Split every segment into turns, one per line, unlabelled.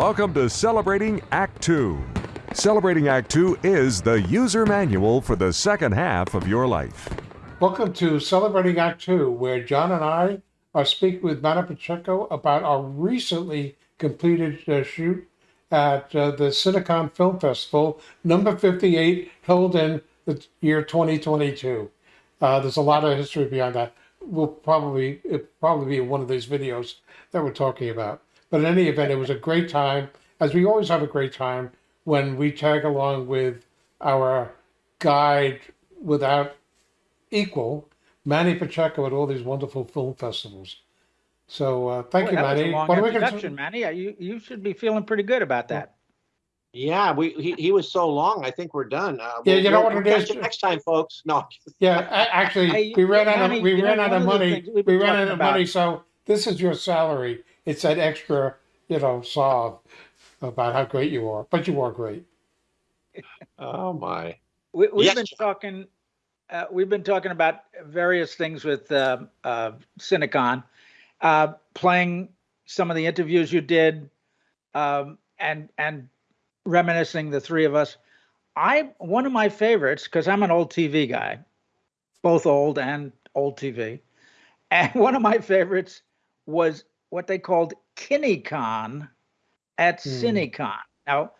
Welcome to Celebrating Act Two. Celebrating Act Two is the user manual for the second half of your life.
Welcome to Celebrating Act Two, where John and I are speaking with Manny Pacheco about our recently completed uh, shoot at uh, the Cinecon Film Festival, number 58, held in the year 2022. Uh, there's a lot of history behind that. We'll probably probably be one of these videos that we're talking about. But in any event, it was a great time, as we always have a great time when we tag along with our guide without equal, Manny Pacheco at all these wonderful film festivals. So uh, thank
Boy,
you,
that was a
Manny. What are we gonna
introduction, Manny. You, you should be feeling pretty good about that.
Yeah, we he, he was so long. I think we're done. Uh,
Yeah,
we'll-
you know
we'll-
what
we'll
it
catch
is?
you next time, folks. No,
Yeah, actually,
Hey,
we ran out
Manny,
of we
you know,
ran out of
of
money.
we've
We
been
ran out of
about-
money, so this is your salary. It's that extra, you know, solve about how great you are. But you are great.
oh my.
We, we've
Yes,
been talking, uh, we've been talking about various things with uh, uh, Cinecon, uh, playing some of the interviews you did, um, and and reminiscing the three of us. I one of my favorites because I'm an old TV guy, both old and old TV, and one of my favorites was what they called KinneyCon at
Hmm.
CineCon. Now,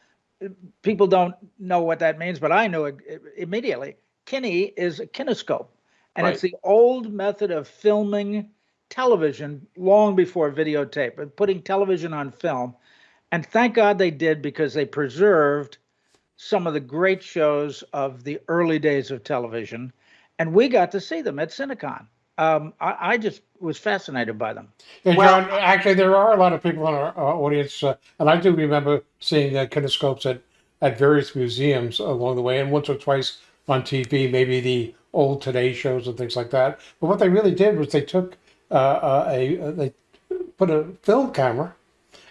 people don't know what that means, but I knew it immediately. Kinney is a kinescope, and it's the old method of filming television long before videotape, and putting television on film. And thank God they did because they preserved some of the great shows of the early days of television, and we got to see them at Cinecon. Um, I, I just was fascinated by them.
And
Well-
John, actually, there are a lot of people in our, our audience, uh, and I do remember seeing uh, kinescopes at, at various museums along the way, and once or twice on TV, maybe the old Today shows and things like that. But what they really did was they took uh, uh, a, uh, they put a film camera,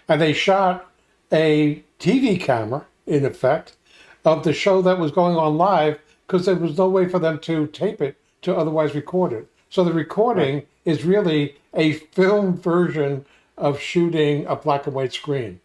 and they shot a TV camera, in effect, of the show that was going on live, because there was no way for them to tape it to otherwise record it. So the recording is really a film version of shooting a black and white screen.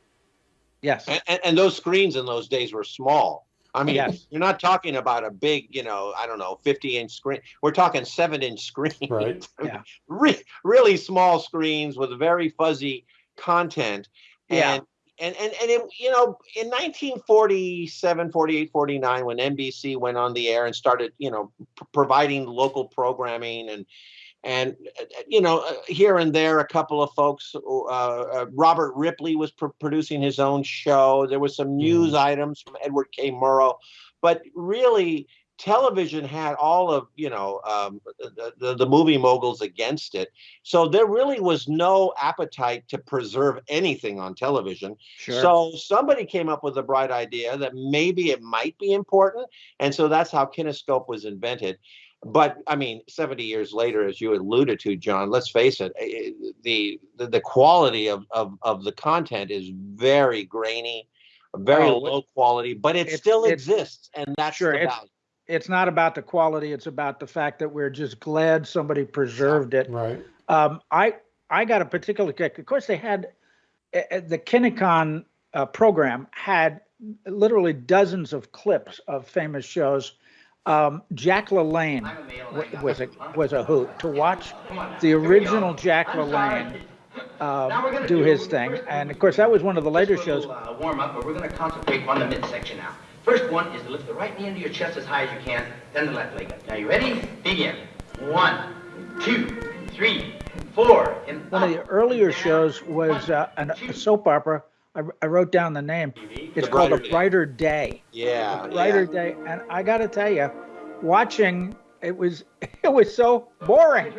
Yes.
And, and, and those screens in those days were small. I mean,
Yes.
you're not talking about a big, you know, I don't know, 50 inch screen. We're talking seven inch screens.
Right.
Yeah.
Re- really small screens with very fuzzy content.
Yeah.
And, and, and, and it, you know, in 1947, 48, 49, when NBC went on the air and started, you know, providing local programming and, and uh, you know uh, here and there a couple of folks uh, uh, robert ripley was pr- producing his own show. There was some news items from Edward R. Murrow. But really television had all of you know um, the, the, the movie moguls against it so there really was no appetite to preserve anything on television
Sure.
so somebody came up with a bright idea that maybe it might be important and so that's how kinescope was invented but I mean, 70 years later, as you alluded to, John, let's face it, eh, the the, the quality of, of of the content is very grainy, very
Oh,
low quality, but it
it's-
still
it's-
exists, and that's
Sure,
the value.
It's not about the quality; it's about the fact that we're just glad somebody preserved it.
Right.
Um, I I got a particular kick. Of course, they had uh, the Kinnecon uh, program had literally dozens of clips of famous shows. Um, Jack LaLanne was a was a hoot to watch the original Jack LaLanne uh, do his thing, and of course that was one of the later shows.
Uh, warm up, but we're going to concentrate on the midsection now. First one is to lift the right knee into your chest as high as you can, then the left leg up. Now you ready? Begin. One, two, three, four, and
One of the
up.
earlier shows was uh, an, a soap opera. I, I wrote down the name. It's
The
called
Brighter
A Brighter Day.
Yeah,
brighter
yeah.
day and i gotta tell you watching it was it was so boring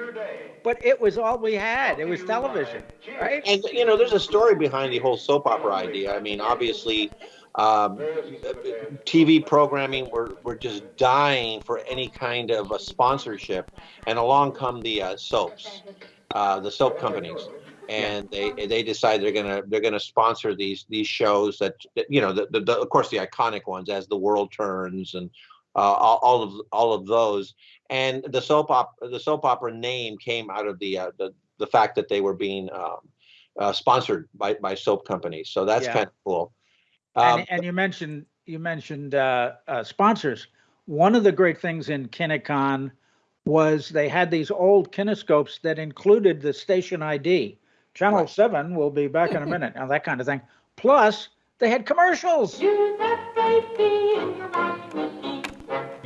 but it was all we had. It was television right?
And you know, there's a story behind the whole soap opera idea. I mean, obviously, um, TV programming we're we're just dying for any kind of a sponsorship, and along come the uh, soaps, uh, the soap companies, and they they decide they're gonna they're gonna sponsor these these shows that, that you know the, the, the of course the iconic ones as the world turns and all, all of all of those and the soap op the soap opera name came out of the uh, the the fact that they were being um, uh, sponsored by by soap companies. So that's
Yeah.
kind of cool. Um,
and, and you mentioned you mentioned uh, uh, sponsors. One of the great things in Kinicon was they had these old kinescopes that included the station ID. Channel
Right.
Seven will be back in a minute, now that kind of thing. Plus, they had commercials.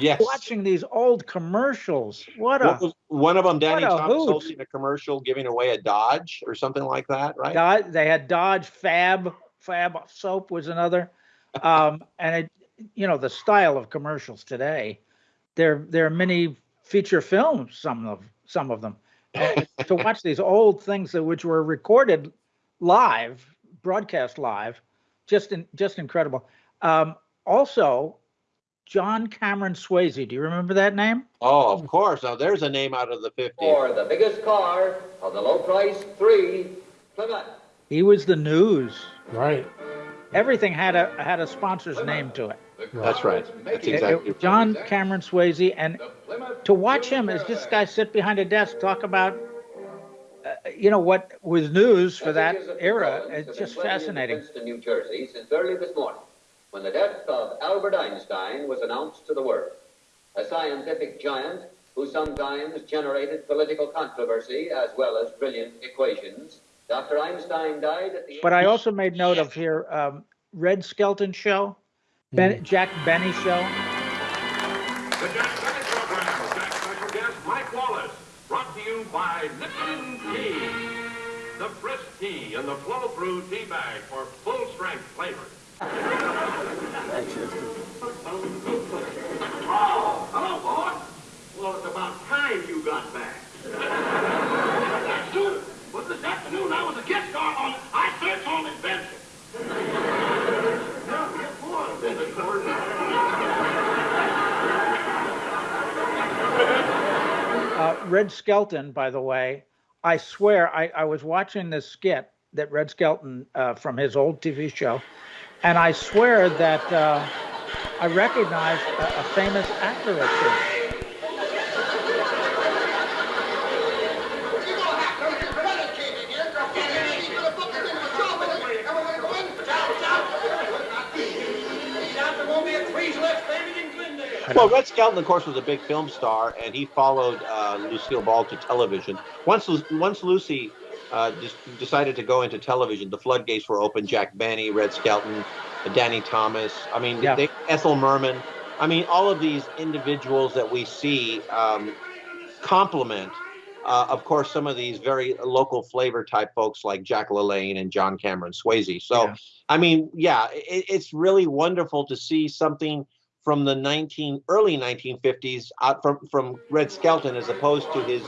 Yes.
Watching these old commercials, what
What
a
was one of them? Danny Thomas hosting a commercial giving away a Dodge or something like that, right?
Dodge, they had Dodge Fab Fab soap was another, um, and it, you know, the style of commercials today, they're they're mini feature films. Some of some of them. To watch these old things that which were recorded live, broadcast live, just in, just incredible. Um, also, John Cameron Swayze. Do you remember that name?
Oh, of course. Now there's a name out of the 50s.
For the biggest car of the low price three Plymouth.
He was the news.
Right.
Everything had a had a sponsor's name to it.
That's right. That's
It- it-
exactly right.
John Cameron Swayze, and to watch him as this guy sit behind a desk talk about, uh, you know, what was news for that era. It's just fascinating.
New Jersey, since early this morning, when the death of Albert Einstein was announced to the world, a scientific giant who sometimes generated political controversy as well as brilliant equations. Dr. Einstein died at the
But I also made note of here, um, Red Skelton show, ben, Jack Benny show.
The Jack Benny Program with Jack special guest Mike Wallace. Brought to you by Lipton Tea. The brisk tea and the flow-through tea bag for full-strength flavor. Oh, hello, boss. Well, it's about time you got back. Well, this afternoon I was a guest star on I Search for Adventure. Boy.
Uh, Red Skelton, by the way, I swear I, I was watching this skit that Red Skelton uh, from his old TV show, and I swear that uh, I recognized a, a famous actor or two.
Well, Red Skelton, of course, was a big film star, and he followed uh, Lucille Ball to television. Once, once Lucy uh, just decided to go into television, the floodgates were open. Jack Benny, Red Skelton, Danny Thomas. I mean,
Yeah.
they, Ethel Merman. I mean, all of these individuals that we see um, complement, uh, of course, some of these very local flavor type folks like Jack LaLanne and John Cameron Swayze. So,
Yeah.
I mean, yeah, it, it's really wonderful to see something from the 19 early 1950s out from from Red Skelton as opposed to his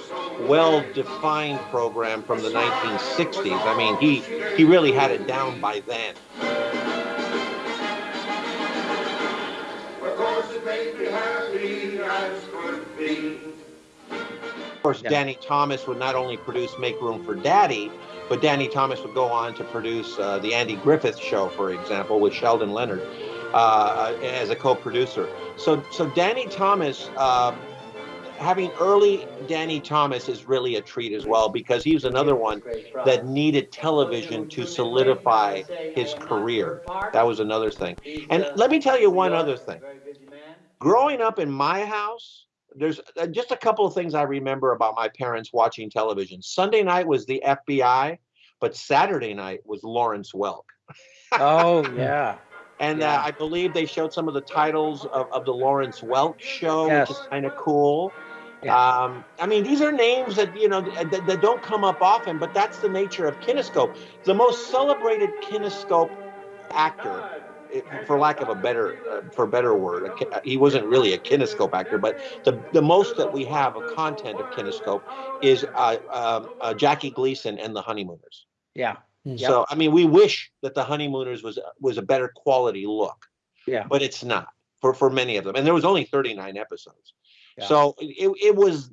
well-defined program from the 1960s. I mean, he he really had it down by then. Of course,
Yeah.
Danny Thomas would not only produce Make Room for Daddy, but Danny Thomas would go on to produce uh, the Andy Griffith Show, for example, with Sheldon Leonard uh, as a co-producer. So, so Danny Thomas, uh, having early Danny Thomas is really a treat as well because he was another one that needed television to solidify his career. That was another thing. And let me tell you one other thing. Growing up in my house, there's uh, just a couple of things I remember about my parents watching television. Sunday night was the FBI, but Saturday night was Lawrence Welk.
Oh yeah,
And
Yeah.
uh, I believe they showed some of the titles of, of the Lawrence Welk show,
Yes.
which is kind of cool.
Yeah.
Um, I mean, these are names that you know that, that don't come up often, but that's the nature of Kinescope. The most celebrated Kinescope actor, for lack of a better, uh, for better word, a he wasn't really a Kinescope actor, but the the most that we have of content of Kinescope is uh, um, uh, Jackie Gleason and the Honeymooners.
yeah, Yep.
So I mean, we wish that the Honeymooners was was a better quality look,
yeah.
but it's not for for many of them. And there was only 39 episodes,
Yeah.
so it, it was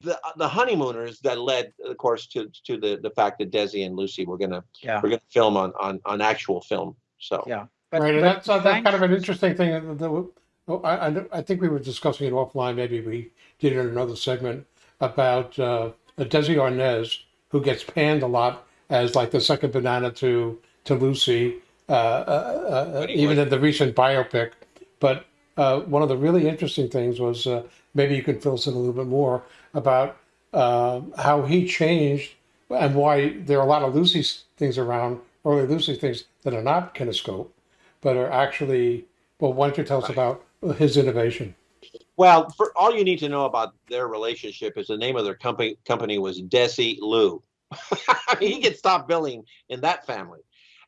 the the Honeymooners that led, of course, to to the the fact that Desi and Lucy were gonna
Yeah.
were gonna film on on on actual film. So
Yeah. But,
right, and
but
that's, uh, that's kind of an interesting thing. that- that- oh, I, I, I think we were discussing it offline. Maybe we did it in another segment about uh, Desi Arnaz, who gets panned a lot as like the second banana to to Lucy, uh, uh, uh, even in the recent biopic. But uh, one of the really interesting things was uh, maybe you can fill us in a little bit more about uh, how he changed and why there are a lot of Lucy things around, early Lucy things that are not kinescope, but are actually. Well, why don't you tell us about his innovation?
Well, for all you need to know about their relationship is the name of their company company was Desilu. I mean, he could stop billing in that family.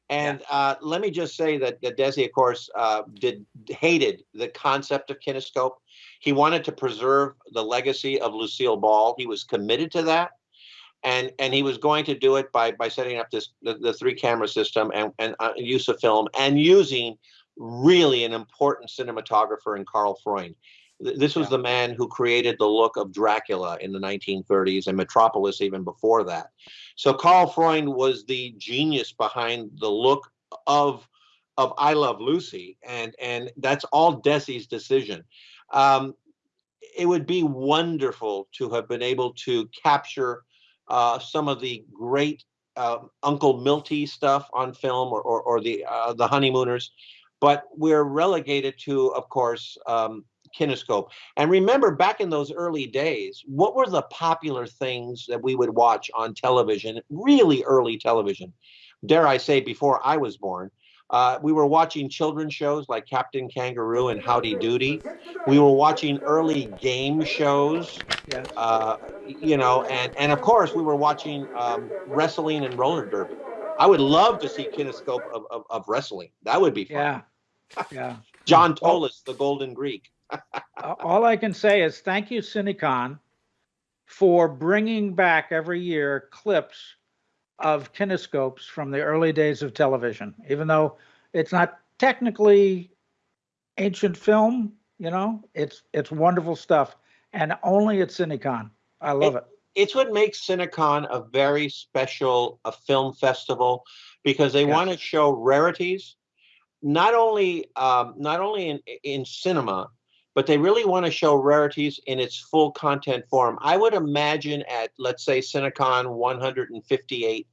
And uh, let me just say that, that Desi, of course, uh, did hated the concept of kinescope. He wanted to preserve the legacy of Lucille Ball. He was committed to that, and and he was going to do it by by setting up this the, the three camera system and and uh, use of film and using really an important cinematographer in Karl Freund. Th- This was
Yeah.
the man who created the look of Dracula in the 1930s and Metropolis even before that. So Karl Freund was the genius behind the look of of I Love Lucy, and and that's all Desi's decision. Um, it would be wonderful to have been able to capture uh, some of the great uh, Uncle Milty stuff on film, or or, or the uh, the Honeymooners, but we're relegated to, of course, um, kinescope. And remember, back in those early days, what were the popular things that we would watch on television? Really early television, dare I say, before I was born. Uh, we were watching children's shows like Captain Kangaroo and Howdy Doody. We were watching early game shows, uh, you know, and and of course we were watching um, wrestling and roller derby. I would love to see kinescope of, of, of wrestling. That would be fun.
Yeah. Yeah.
John Tolis, the Golden Greek.
All I can say is thank you, Cinecon, for bringing back every year clips of kinescopes from the early days of television, even though it's not technically ancient film. You know, it's it's wonderful stuff, and only at Cinecon. I love it.
It's what makes Cinecon a very special a film festival because they
Yes.
want to show rarities, not only um, not only in in cinema, but they really want to show rarities in its full content form. I would imagine at let's say Cinecon 158,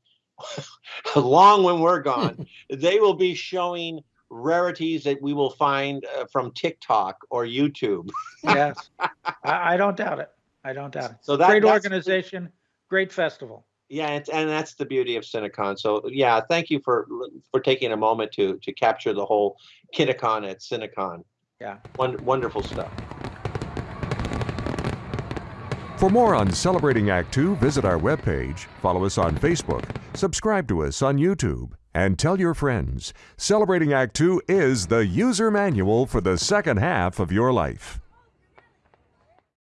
long when we're gone, they will be showing rarities that we will find uh, from TikTok or YouTube.
yes, I, I don't doubt it. I don't doubt it.
So that
Great organization, great festival.
Yeah, and, and that's the beauty of Cinecon. So yeah, thank you for for taking a moment to to capture the whole Kinicon at Cinecon.
Yeah.
Won- wonderful stuff.
For more on Celebrating Act Two, visit our webpage, follow us on Facebook, subscribe to us on YouTube, and tell your friends. Celebrating Act Two is the user manual for the second half of your life.